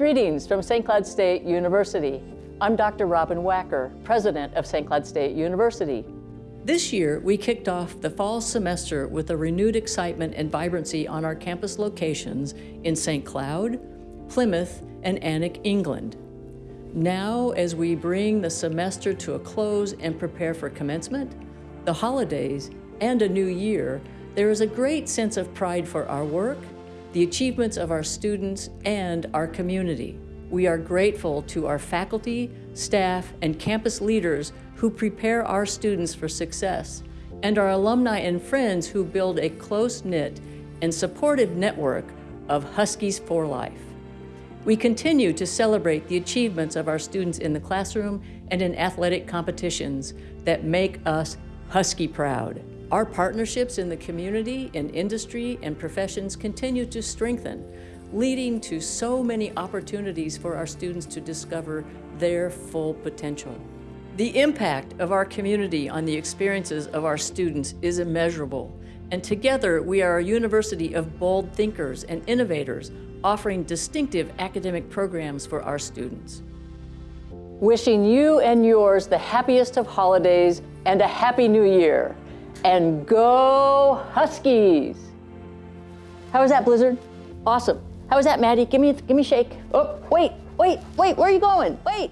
Greetings from St. Cloud State University. I'm Dr. Robbyn Wacker, President of St. Cloud State University. This year, we kicked off the fall semester with a renewed excitement and vibrancy on our campus locations in St. Cloud, Plymouth, and Alnwick, England. Now, as we bring the semester to a close and prepare for commencement, the holidays, and a new year, there is a great sense of pride for our work, the achievements of our students, and our community. We are grateful to our faculty, staff, and campus leaders who prepare our students for success, and our alumni and friends who build a close-knit and supportive network of Huskies for Life. We continue to celebrate the achievements of our students in the classroom and in athletic competitions that make us Husky proud. Our partnerships in the community, in industry, and professions continue to strengthen, leading to so many opportunities for our students to discover their full potential. The impact of our community on the experiences of our students is immeasurable, and together we are a university of bold thinkers and innovators offering distinctive academic programs for our students. Wishing you and yours the happiest of holidays and a happy new year. And go Huskies! How was that, Blizzard? Awesome. How was that, Maddie? Give me, give me a shake. Oh, wait, wait, wait, where are you going? Wait.